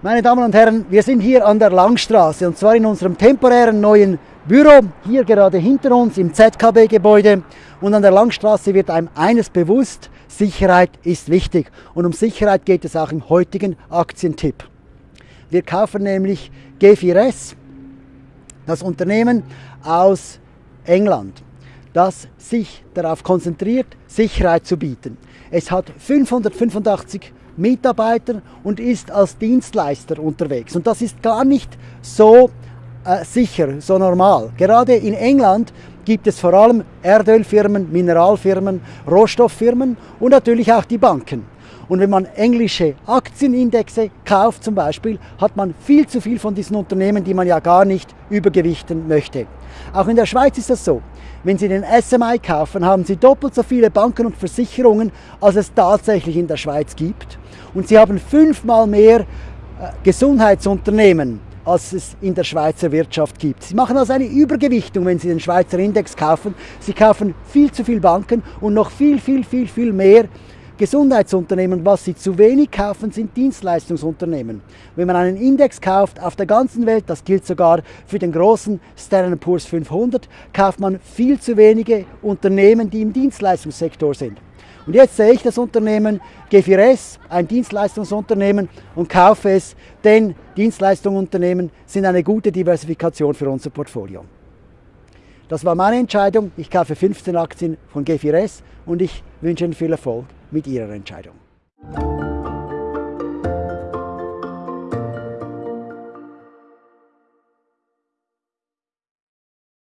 Meine Damen und Herren, wir sind hier an der Langstraße und zwar in unserem temporären neuen Büro, hier gerade hinter uns im ZKB-Gebäude. Und an der Langstraße wird einem eines bewusst, Sicherheit ist wichtig. Und um Sicherheit geht es auch im heutigen Aktientipp. Wir kaufen nämlich G4S, das Unternehmen aus England, das sich darauf konzentriert, Sicherheit zu bieten. Es hat 585 Mitarbeiter und ist als Dienstleister unterwegs. Und das ist gar nicht so äh, sicher, so normal. Gerade in England gibt es vor allem Erdölfirmen, Mineralfirmen, Rohstofffirmen und natürlich auch die Banken. Und wenn man englische Aktienindexe kauft zum Beispiel, hat man viel zu viel von diesen Unternehmen, die man ja gar nicht übergewichten möchte. Auch in der Schweiz ist das so. Wenn Sie den SMI kaufen, haben Sie doppelt so viele Banken und Versicherungen, als es tatsächlich in der Schweiz gibt. Und Sie haben fünfmal mehr äh, Gesundheitsunternehmen, als es in der Schweizer Wirtschaft gibt. Sie machen also eine Übergewichtung, wenn Sie den Schweizer Index kaufen. Sie kaufen viel zu viel Banken und noch viel, viel, viel, viel mehr Gesundheitsunternehmen, was sie zu wenig kaufen, sind Dienstleistungsunternehmen. Wenn man einen Index kauft auf der ganzen Welt, das gilt sogar für den großen Standard Poor's 500, kauft man viel zu wenige Unternehmen, die im Dienstleistungssektor sind. Und jetzt sehe ich das Unternehmen G4S, ein Dienstleistungsunternehmen, und kaufe es, denn Dienstleistungsunternehmen sind eine gute Diversifikation für unser Portfolio. Das war meine Entscheidung. Ich kaufe 15 Aktien von G4S und ich wünsche Ihnen viel Erfolg mit Ihrer Entscheidung.